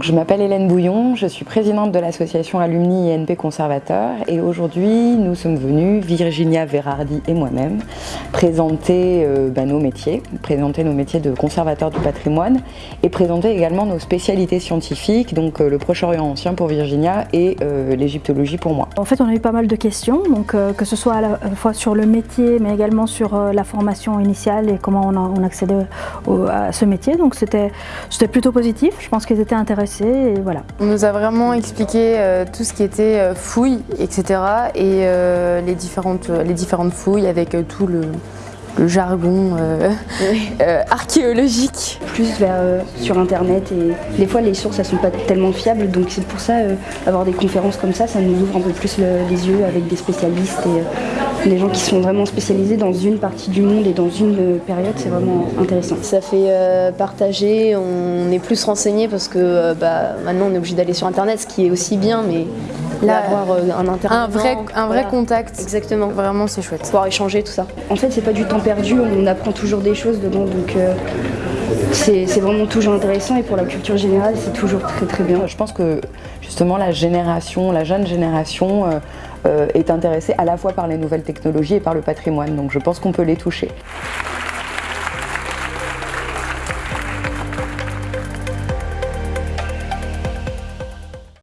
Je m'appelle Hélène Bouillon, je suis présidente de l'association Alumni INP Conservateur et aujourd'hui nous sommes venus, Virginia Verardi et moi-même, présenter euh, bah, nos métiers, présenter nos métiers de conservateur du patrimoine et présenter également nos spécialités scientifiques, donc euh, le Proche-Orient ancien pour Virginia et euh, l'égyptologie pour moi. En fait on a eu pas mal de questions, donc que ce soit à la fois sur le métier mais également sur la formation initiale et comment on, a, on accédait à ce métier, donc c'était plutôt positif, je pense qu'ils étaient intéressés et voilà. On nous a vraiment expliqué euh, tout ce qui était euh, fouilles, etc. et euh, les, différentes, les différentes fouilles avec tout le, jargon archéologique. Plus vers, sur internet et des fois les sources elles sont pas tellement fiables donc c'est pour ça avoir des conférences comme ça ça nous ouvre un peu plus les yeux avec des spécialistes et les gens qui sont vraiment spécialisés dans une partie du monde et dans une période, c'est vraiment intéressant. Ça fait euh, partager, on est plus renseigné parce que euh, bah, maintenant on est obligé d'aller sur internet, ce qui est aussi bien, mais là avoir euh, un internet. Un vrai, un vrai contact. Exactement. Vraiment c'est chouette. Pouvoir échanger tout ça. En fait c'est pas du temps perdu, on apprend toujours des choses dedans donc c'est vraiment toujours intéressant et pour la culture générale c'est toujours très très bien. Je pense que justement la génération, la jeune génération euh, est intéressée à la fois par les nouvelles technologies et par le patrimoine. Donc je pense qu'on peut les toucher.